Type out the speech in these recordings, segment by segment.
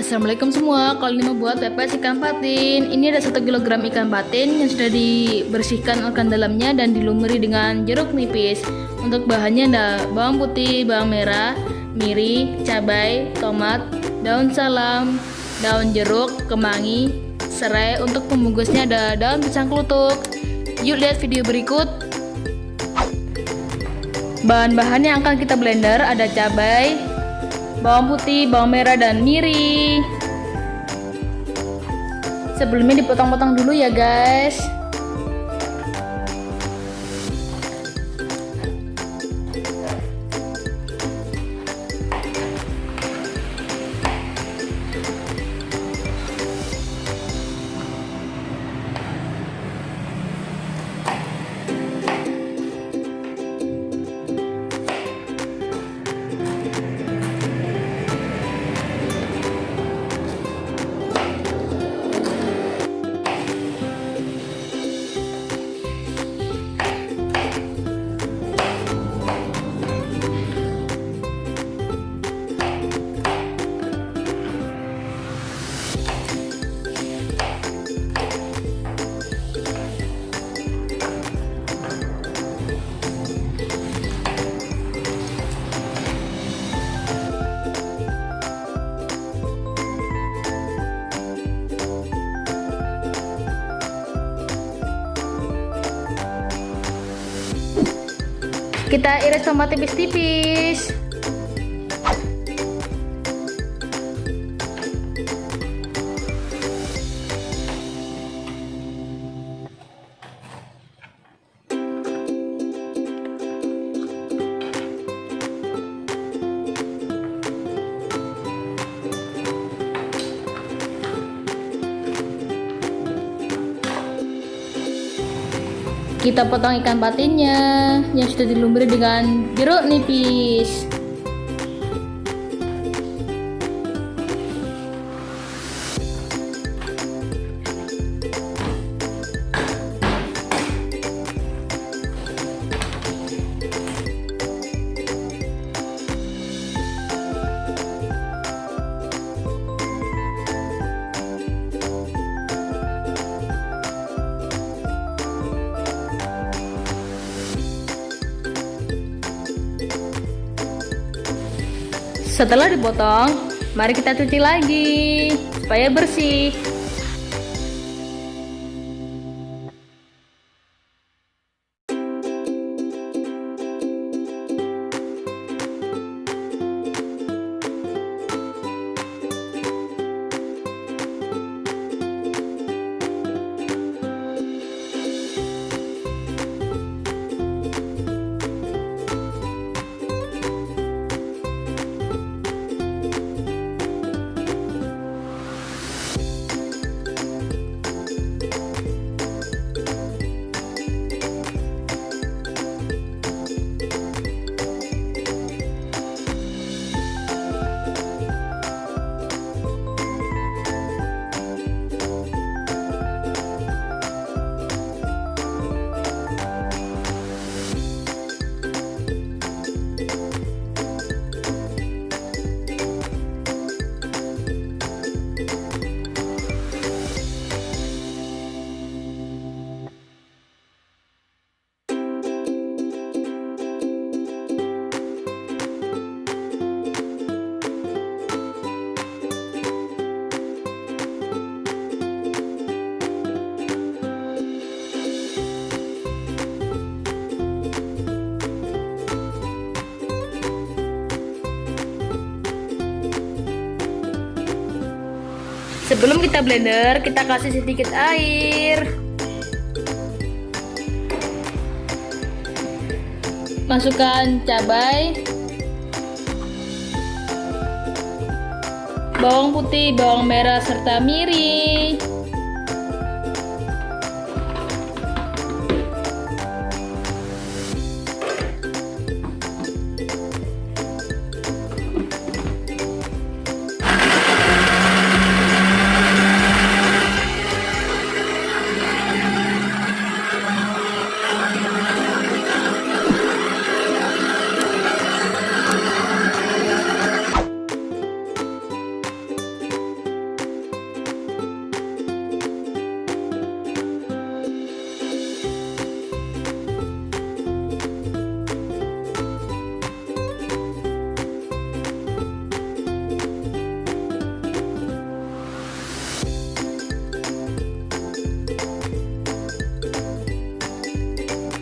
Assalamualaikum semua, kali ini mau buat pepes ikan patin. Ini ada 1 kg ikan patin yang sudah dibersihkan organ dalamnya dan dilumuri dengan jeruk nipis. Untuk bahannya ada bawang putih, bawang merah, miri, cabai, tomat, daun salam, daun jeruk, kemangi, serai. Untuk pembungkusnya ada daun pisang kelutuk. Yuk lihat video berikut. Bahan-bahan yang akan kita blender ada cabai, bawang putih, bawang merah, dan miri. Sebelumnya dipotong-potong dulu ya guys. Kita iris tomat tipis-tipis. Kita potong ikan patinnya yang sudah dilumuri dengan jeruk nipis. Setelah dipotong, mari kita cuci lagi supaya bersih. Sebelum kita blender, kita kasih sedikit air. Masukkan cabai, bawang putih, bawang merah, serta miri.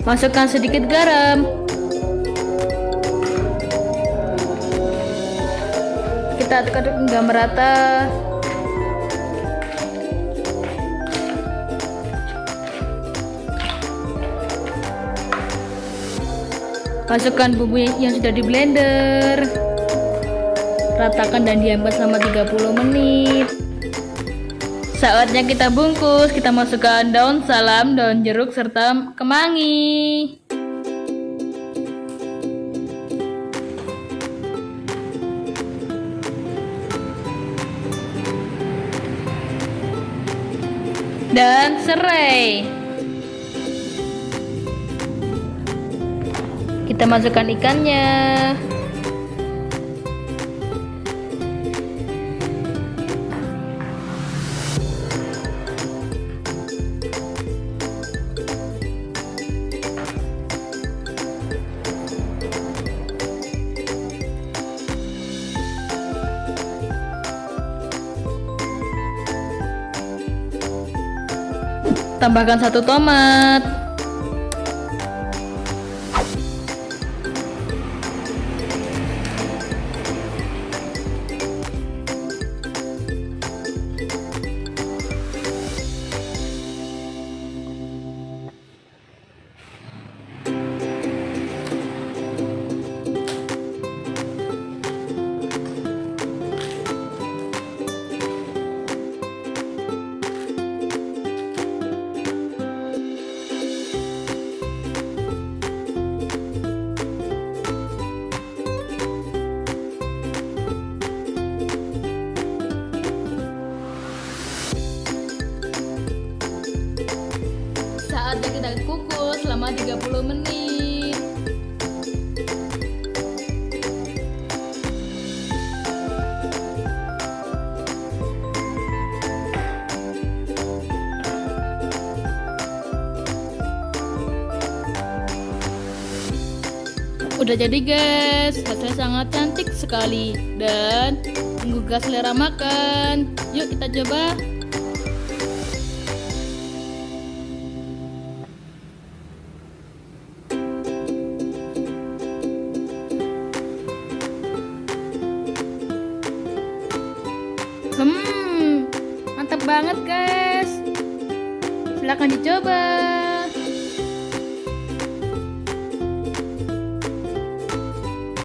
Masukkan sedikit garam. Kita aduk-aduk hingga merata. Masukkan bumbu yang sudah di blender. Ratakan dan diamkan selama 30 menit. Saatnya kita bungkus, kita masukkan daun salam, daun jeruk, serta kemangi. Dan serai. Kita masukkan ikannya. Tambahkan satu tomat. Udah jadi guys, hasilnya sangat cantik sekali dan menggugah selera makan. Yuk kita coba. Hmm, mantap banget guys. Silahkan dicoba.